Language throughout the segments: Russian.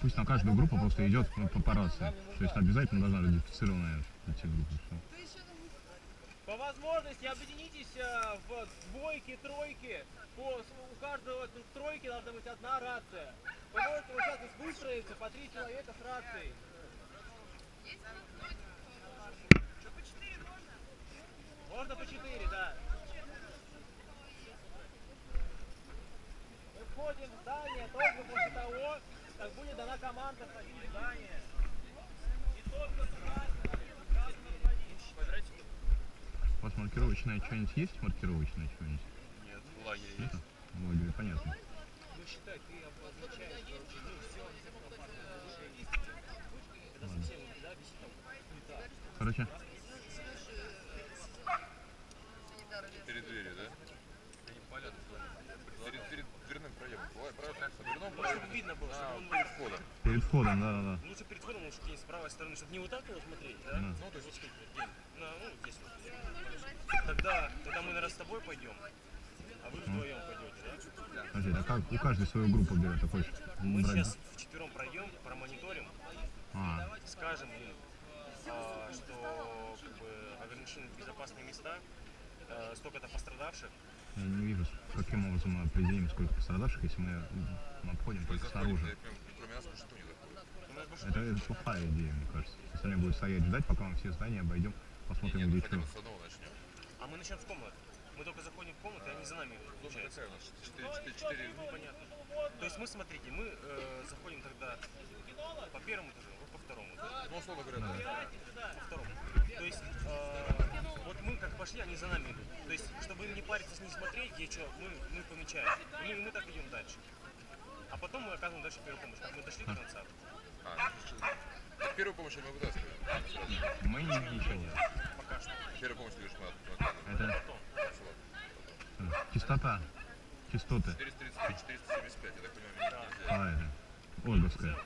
Пу- Пусть на каждую группу просто идет по, по, рации. То есть обязательно должна эти группы. Всё. По возможности объединитесь э, в двойки, тройки. По, у каждого т- тройки должна быть одна рация. Вы можете вот сейчас выстроиться по три человека с рацией. Можно по четыре, да. Мы входим в здание только после того, как будет дана команда входить в здание. И только туда сказано входить. У вас маркировочное что-нибудь есть? Маркировочное что-нибудь? Нет, в лагере Нет? есть. В лагере, понятно. Ну считай, ты обозначаешь, ну все, Это Ладно. совсем, да, висит там плита. Короче, Перед дверью, да? Они палят. Перед, перед дверным проемом. Бывает, в дверном Ну, проеме. чтобы видно было, А, чтобы он перед входом. перед входом, да-да-да. Лучше перед входом, лучше где-нибудь с правой стороны, чтобы не вот так его смотреть, да? Да. Ну, то есть вот здесь, вот, где- на, ну, здесь вот. Тогда, тогда мы, наверное, с тобой пойдем, а вы вдвоем пойдете, да? Подожди, а как у каждой свою группу берет? Ты хочешь Мы брать? сейчас вчетвером пройдем, промониторим, А, скажем им, а, что как бы, ограничены безопасные места, э, столько-то пострадавших, я не вижу, каким образом мы определим, сколько пострадавших, если мы обходим только снаружи. Это, это плохая идея, мне кажется. Остальные будут стоять ждать, пока мы все здания обойдем, посмотрим, нет, где что. с. А мы начнем в комнату. Мы только заходим в комнату, и они за нами идут, получается. какая у нас? 4, 4, 4, Ну, понятно. То есть мы, смотрите, мы э, заходим тогда по первому этажу, вот по второму. ну, условно говоря, да. По второму. То есть э, вот мы как пошли, они за нами идут. То есть, чтобы им не париться, не смотреть, где что, мы, мы помечаем. И мы, мы так идем дальше. А потом мы оказываем дальше первую помощь. Как мы дошли до конца. А, ну, первую помощь мы вытаскиваем. Мы ни- ничего нет. Пока что. Первую помощь, ты говоришь, мы оказываем. Это Потом. частота, частоты. 435, 475, я так понимаю, нельзя. А, это Ольговская.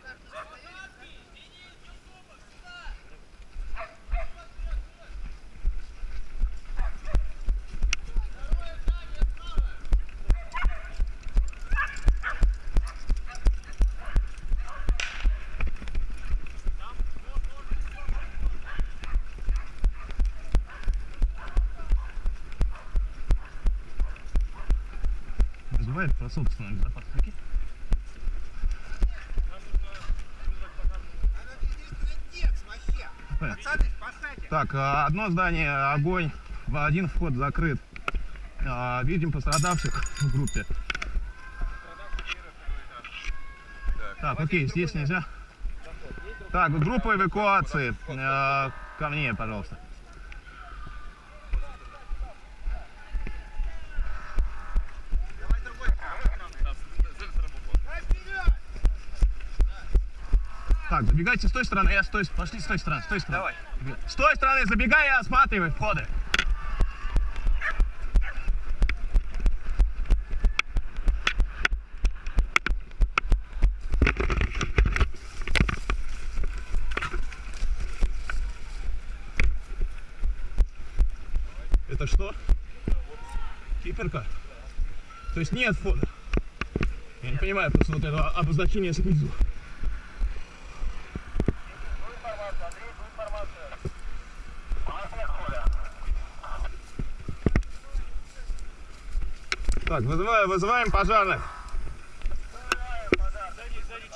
Нужно вызвать пожарную. Так, а, одно здание, огонь, один вход закрыт. А, Видим пострадавших в группе. Так, окей, здесь нельзя. Так, группа эвакуации. А, Ко мне, пожалуйста. Так, забегайте с той стороны, я с той, пошли с той стороны, с той стороны. Давай. С той стороны забегай и осматривай входы. Это что? Киперка? То есть нет входа? Я не понимаю просто вот это обозначение снизу. Так, вызываем, вызываем пожарных. Сзади, сзади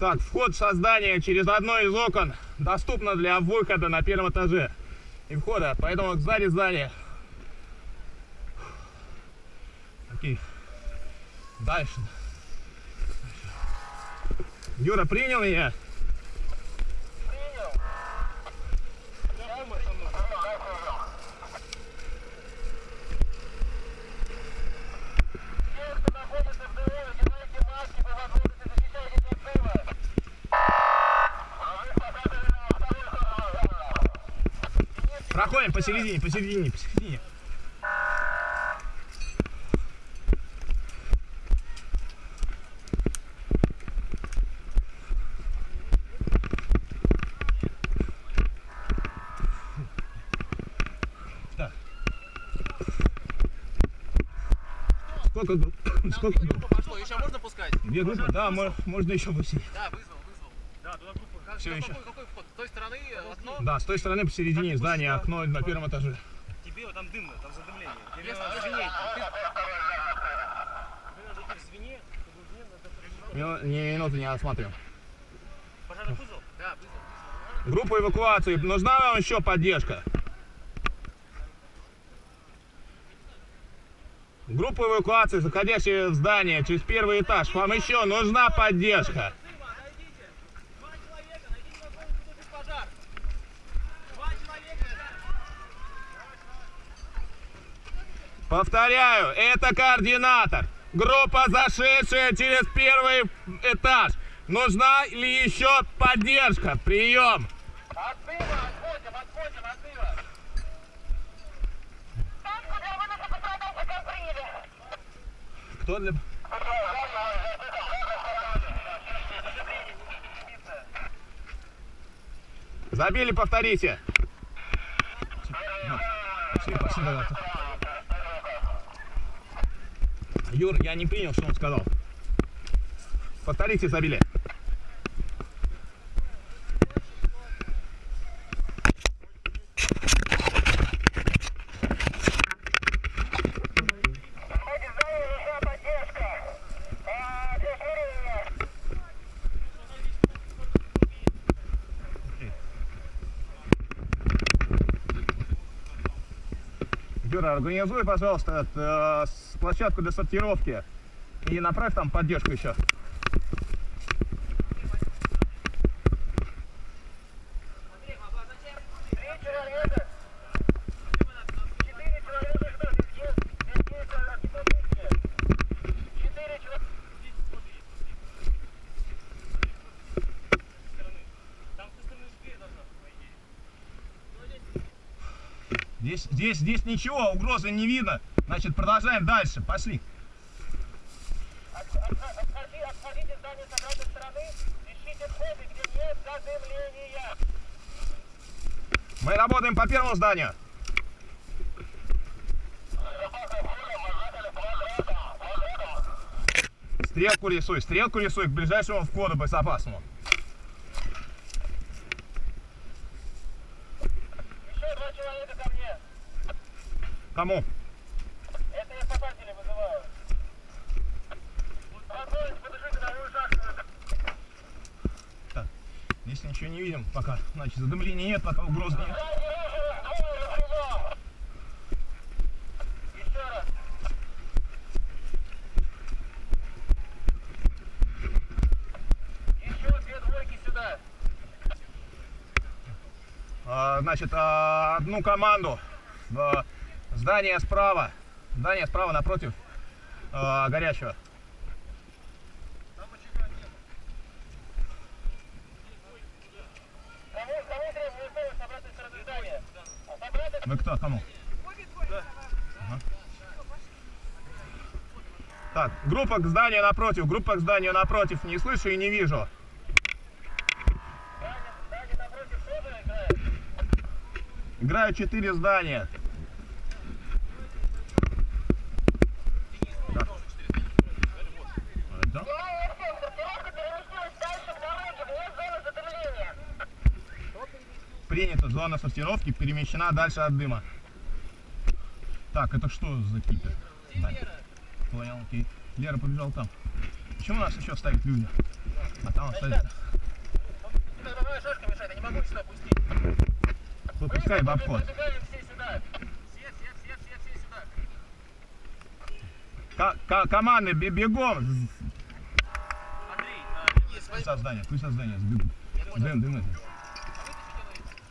Так, вход в создание через одно из окон доступно для выхода на первом этаже и входа, поэтому сзади здания. Окей. Дальше. Юра, принял меня? Проходим посередине, посередине, посередине. Так. Сколько групп? Сколько групп? Пошло, еще можно пускать? Две группы? Да, мо- можно еще выселить. Да, вызвал, вызвал. Да, туда группа. Какой, еще. какой стороны э, окно? Да, с той стороны посередине здания окно на первом этаже. Тебе вот там дымно, там задымление. Тебе надо звенеть. ты- Тебе надо идти в звене, чтобы в звене надо Мину- Не, осматриваем. Пожарный вызов? Да, вызвал. Группа эвакуации. Нужна вам еще поддержка? Группа эвакуации, заходящая в здание через первый этаж. Вам еще нужна поддержка. Повторяю, это координатор. Группа, зашедшая через первый этаж. Нужна ли еще поддержка? Прием. Отбыва, отходим, отходим, отбыва. Кто для... Забили, повторите. Пошли, пошли, ребята. Юр, я не принял, что он сказал. Повторите, забили. Юра, организуй, пожалуйста, э, площадку для сортировки и направь там поддержку еще. Там с той стороны же дверь должна быть, по идее. Здесь, здесь, здесь ничего, угрозы не видно. Значит, продолжаем дальше. Пошли. Отходите здание с обратной стороны, ищите входы, где нет задымления. Мы работаем по первому зданию. Стрелку рисуй, стрелку рисуй к ближайшему входу безопасному. Еще два человека ко мне. Кому? Это я спасателей вызываю. Спокойно, подышите мою шахту. Здесь ничего не видим пока. Значит, задымления нет, пока угроз нет. А, Значит, а, одну команду. Здание справа. Здание справа напротив а, горячего. Вы кто? Кому? Ага. Так, группа к зданию напротив, группа к зданию напротив. Не слышу и не вижу. здание напротив тоже играет. Играю 4 здания. Да. Да? Сортировка переместилась дальше к дороге, вне зоны задымления. Принято. Зона сортировки перемещена дальше от дыма. Так, это что за кипер? Здание. Понял, окей. Лера побежал там. Почему нас еще ставят люди? А там остались. Выпускай в обход. Команды бе- бегом. Андрей, есть Пусть от здания, пусть от здания сбегут. Дым, дым это.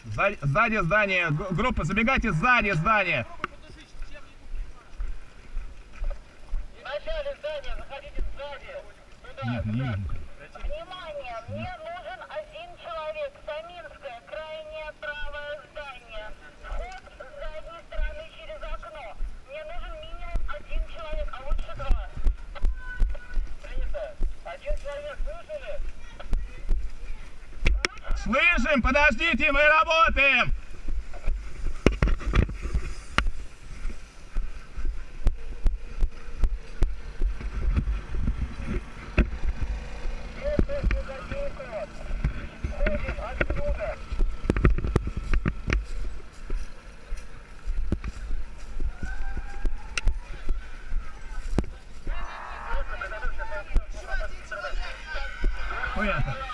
Сзади, сзади здания, г- группа, забегайте сзади здания. В начале здания, заходите сзади. Сюда, Нет, не сюда. видно. Внимание, мне Слышим, подождите, мы работаем. Понятно.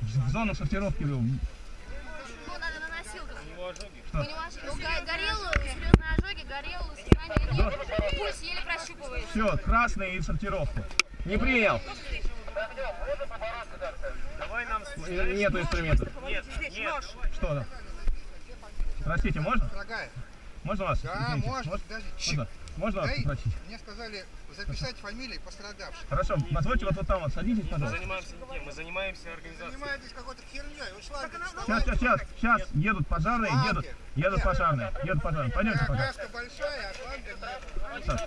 В зону сортировки Ну, надо на носилках. У него ожоги. У него аж- ну, го- горел, серьезные ожоги, горел, сознания нет. Пульс еле прощупывает. Все, красный и в сортировку. Не принял. Давай нам... Нету инструментов. Нет, нет. Что? Простите, можно? Дорогая, Можно вас? да, Извините, можно, можно? даже Можно, можно вас попросить? мне сказали записать фамилии пострадавших. Хорошо, позвольте вот, вот там вот садитесь, Мы пожалуйста. занимаемся не тем, мы занимаемся организацией. Занимаетесь какой-то херней, вы шланги Сейчас, сейчас, сейчас, сейчас едут пожарные, едут, едут пожарные, едут пожарные. Пойдемте пока. Краска большая, а шланга нет. Саш,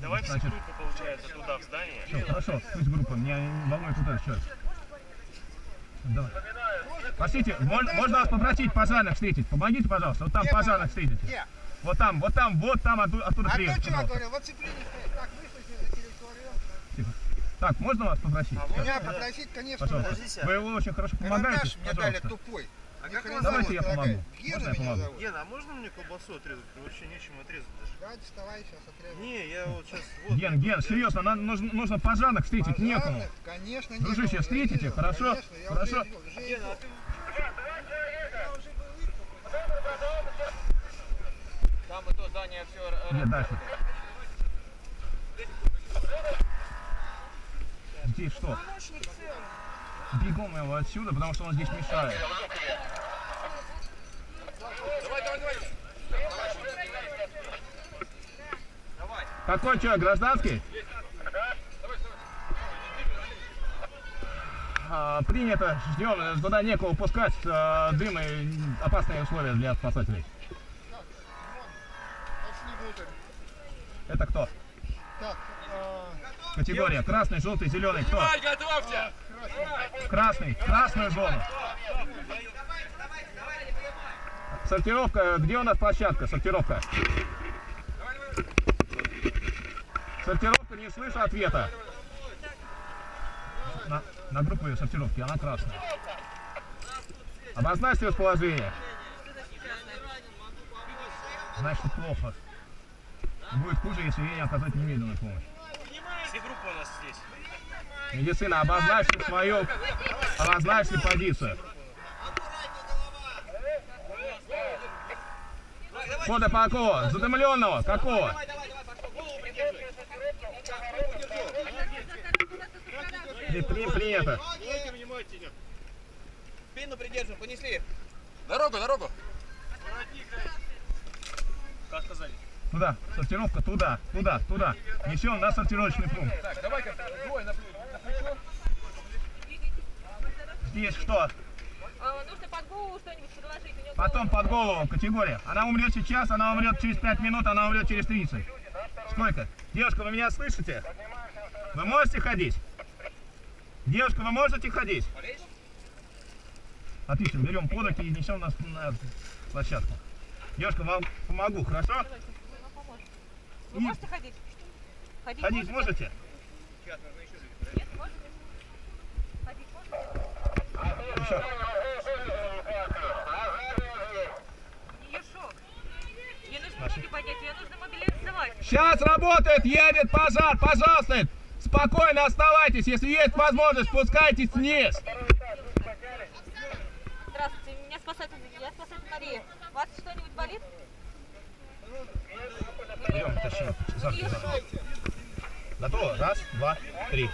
Давай все Значит- группы, получается, туда, в здание. все, хорошо, пусть группа, меня волнует туда сейчас. Давай. Простите, можно, можно вас попросить пожарных встретить? Помогите, пожалуйста, вот там Где пожарных встретите. Где? Вот там, вот там, вот там, оттуда, оттуда А кто приедут, вчера пожалуйста. говорил, вот цепление стоит, так за территорию. Так, можно вас попросить? Меня попросить, конечно, Пожалуйста. Вы очень хорошо помогаете, Карандаш мне дали тупой. А как хрена Давайте зовут, я помогу. Гена Можно я меня помогу? зовут. Гена, а можно мне колбасу отрезать? Вообще нечем отрезать даже. Да, доставай, сейчас отрежу. Не, я вот сейчас... Вот, Ген, Ген, серьезно, нам нужно, нужно пожарных встретить, некому. Пожарных, Конечно, Дружище, некому, я встретите, хорошо? конечно, я Хорошо. уже видел, уже Гена, видел. а ты... Там и то здание все Нет, дальше. Здесь что? Бегом его отсюда, потому что он здесь мешает. Какой человек, гражданский? А, принято, ждем, туда некого пускать, а, дым и опасные условия для спасателей. Это кто? Так, а, Категория красный, желтый, зеленый. Кто? Готовься! Красный, красную зону. Сортировка, где у нас площадка? Сортировка. Сортировка, не слышу ответа. На, на группу ее сортировки, она красная. Обозначьте расположение. Значит, плохо. Будет хуже, если ей не оказать немедленную помощь. Все группы у нас здесь. Медицина, обозначьте свою, обозначьте позицию. Кода по какого? Задымленного? Какого? При- при- Принято. Спину придерживаем, понесли. Дорогу, дорогу! Как сказали? Туда, сортировка, туда, туда, туда. Несем на сортировочный пункт. Так, давай-ка двое на, плечо- на плечо. Здесь что? А, нужно под голову что-нибудь подложить. Потом под голову категория. Она умрет сейчас, она умрет через 5 минут, она умрет через 30. Сколько? Девушка, вы меня слышите? Вы можете ходить? Девушка, вы можете ходить? Отлично, берем под руки и несем нас на площадку. Девушка, вам помогу, хорошо? Вы можете ходить? Ходить, Ходить можете? Нет, можете? Ходить можете? Еще. У нее шок. Ей нужно ноги поднять, ее нужно мобилизовать. Сейчас работает, едет пожар, пожалуйста. Спокойно оставайтесь, если есть возможность, спускайтесь вниз. Здравствуйте, меня спасатель, я спасатель Мария. У вас что-нибудь болит? Берем, тащим. У нее шок. Готово? Раз, два, три.